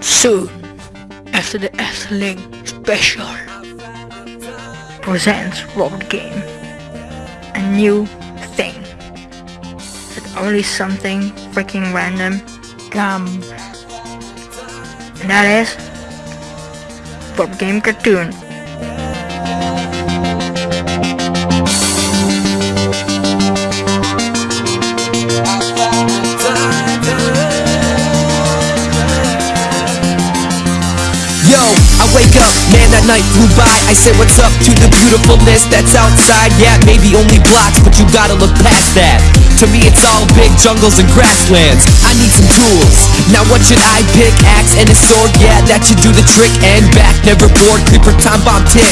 Soon, after the Athling special, presents Robot Game, a new thing that only something freaking random comes. And that is Robot Game Cartoon. Wake up, man, that night flew by. I say what's up to the beautifulness that's outside. Yeah, maybe only blocks, but you gotta look past that. To me, it's all big jungles and grasslands. I need some tools. Now, what should I pick? Axe and a sword? Yeah, that should do the trick. And back, never bored. Creeper time bomb tick.